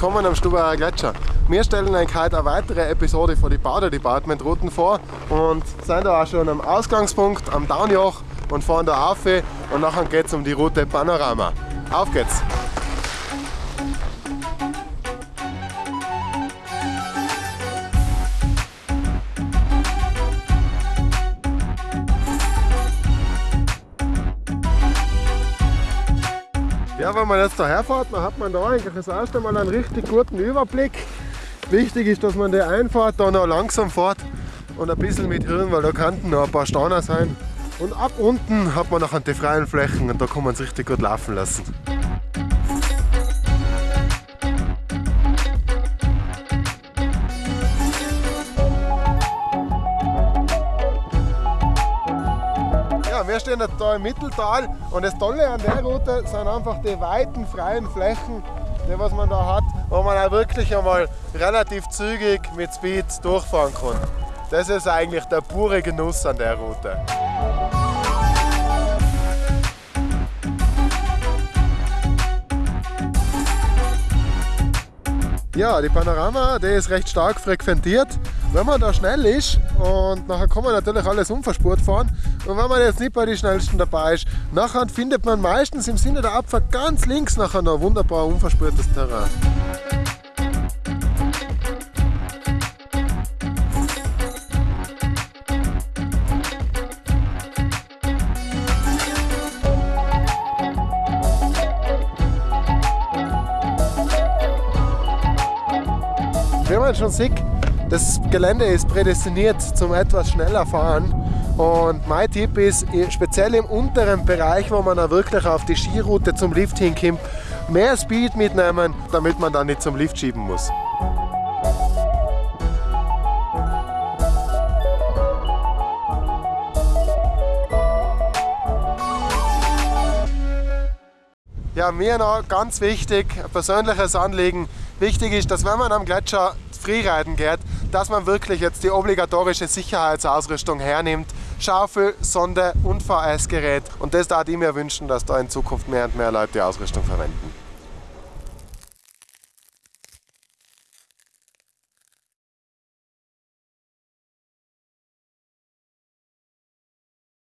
willkommen am Stubaier Gletscher. Wir stellen euch heute eine weitere Episode von den Bader Department Routen vor und sind da auch schon am Ausgangspunkt am Downjoch und fahren da auf und nachher geht es um die Route Panorama. Auf geht's! Ja, wenn man jetzt da herfährt, dann hat man da eigentlich das erste Mal einen richtig guten Überblick. Wichtig ist, dass man da einfahrt, da noch langsam fährt und ein bisschen mit Hirn, weil da könnten noch ein paar Steine sein. Und ab unten hat man noch die freien Flächen und da kann man es richtig gut laufen lassen. Wir stehen jetzt da im Mitteltal und das Tolle an der Route sind einfach die weiten freien Flächen, die was man da hat, wo man auch wirklich einmal relativ zügig mit Speed durchfahren kann. Das ist eigentlich der pure Genuss an der Route. Ja, die Panorama, die ist recht stark frequentiert. Wenn man da schnell ist und nachher kann man natürlich alles unverspurt fahren und wenn man jetzt nicht bei den schnellsten dabei ist, nachher findet man meistens im Sinne der Abfahrt ganz links nachher noch wunderbar unverspurtes Terrain. Wie man schon sieht, das Gelände ist prädestiniert zum etwas schneller fahren. Und mein Tipp ist, speziell im unteren Bereich, wo man dann wirklich auf die Skiroute zum Lift hinkommt, mehr Speed mitnehmen, damit man dann nicht zum Lift schieben muss. Ja, mir noch ganz wichtig, ein persönliches Anliegen. Wichtig ist, dass wenn man am Gletscher Freeriden geht, dass man wirklich jetzt die obligatorische Sicherheitsausrüstung hernimmt. Schaufel, Sonde und VS-Gerät. Und das da ich mir wünschen, dass da in Zukunft mehr und mehr Leute die Ausrüstung verwenden.